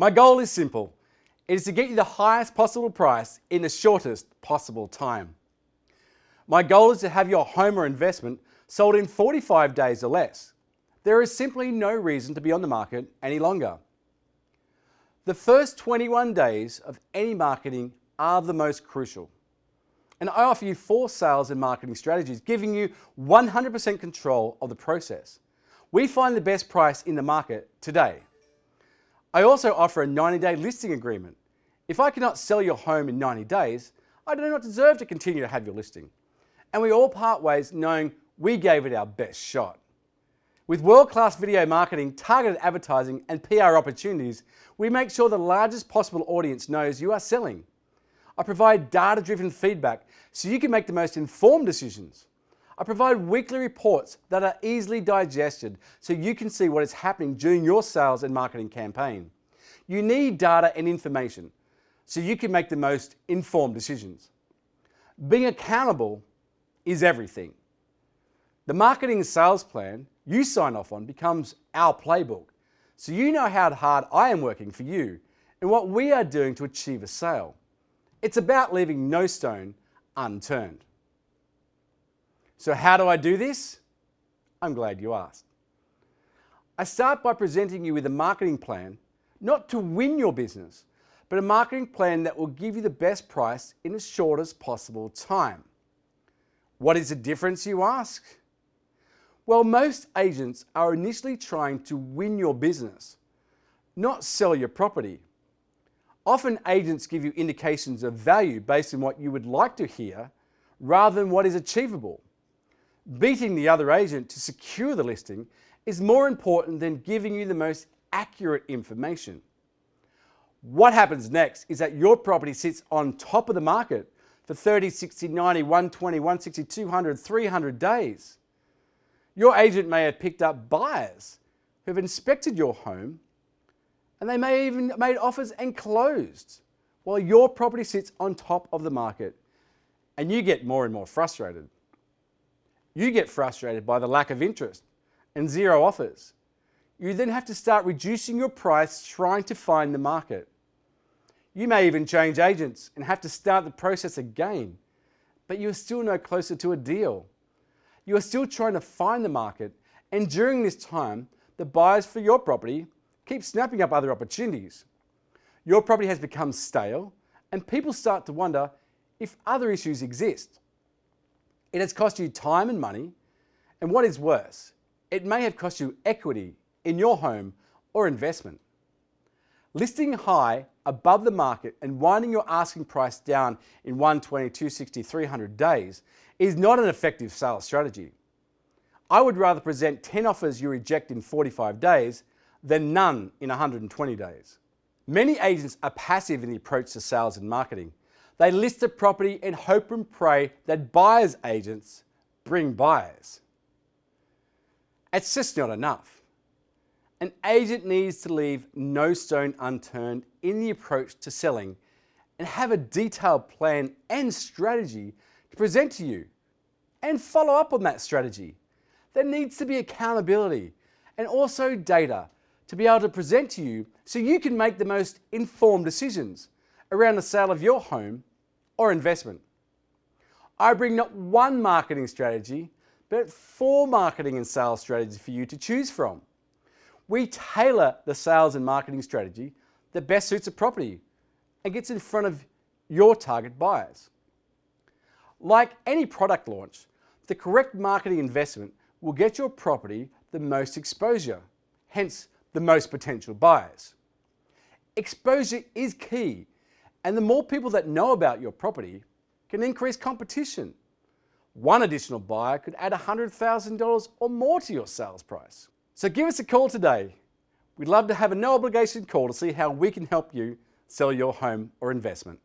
My goal is simple. It is to get you the highest possible price in the shortest possible time. My goal is to have your home or investment sold in 45 days or less. There is simply no reason to be on the market any longer. The first 21 days of any marketing are the most crucial. And I offer you four sales and marketing strategies, giving you 100% control of the process. We find the best price in the market today. I also offer a 90-day listing agreement. If I cannot sell your home in 90 days, I do not deserve to continue to have your listing. And we all part ways knowing we gave it our best shot. With world-class video marketing, targeted advertising and PR opportunities, we make sure the largest possible audience knows you are selling. I provide data-driven feedback so you can make the most informed decisions. I provide weekly reports that are easily digested so you can see what is happening during your sales and marketing campaign. You need data and information so you can make the most informed decisions. Being accountable is everything. The marketing sales plan you sign off on becomes our playbook. So you know how hard I am working for you and what we are doing to achieve a sale. It's about leaving no stone unturned. So how do I do this? I'm glad you asked. I start by presenting you with a marketing plan, not to win your business, but a marketing plan that will give you the best price in the shortest possible time. What is the difference, you ask? Well, most agents are initially trying to win your business, not sell your property. Often agents give you indications of value based on what you would like to hear rather than what is achievable. Beating the other agent to secure the listing is more important than giving you the most accurate information. What happens next is that your property sits on top of the market for 30, 60, 90, 120, 160, 200, 300 days. Your agent may have picked up buyers who have inspected your home and they may even made offers and closed while your property sits on top of the market and you get more and more frustrated. You get frustrated by the lack of interest and zero offers. You then have to start reducing your price trying to find the market. You may even change agents and have to start the process again, but you're still no closer to a deal. You are still trying to find the market and during this time, the buyers for your property keep snapping up other opportunities. Your property has become stale and people start to wonder if other issues exist. It has cost you time and money, and what is worse, it may have cost you equity in your home or investment. Listing high above the market and winding your asking price down in 120, 260, 300 days is not an effective sales strategy. I would rather present 10 offers you reject in 45 days than none in 120 days. Many agents are passive in the approach to sales and marketing. They list a property and hope and pray that buyer's agents bring buyers. It's just not enough. An agent needs to leave no stone unturned in the approach to selling and have a detailed plan and strategy to present to you and follow up on that strategy. There needs to be accountability and also data to be able to present to you so you can make the most informed decisions around the sale of your home or investment. I bring not one marketing strategy, but four marketing and sales strategies for you to choose from. We tailor the sales and marketing strategy that best suits a property and gets in front of your target buyers. Like any product launch, the correct marketing investment will get your property the most exposure, hence the most potential buyers. Exposure is key and the more people that know about your property can increase competition. One additional buyer could add $100,000 or more to your sales price. So give us a call today. We'd love to have a no obligation call to see how we can help you sell your home or investment.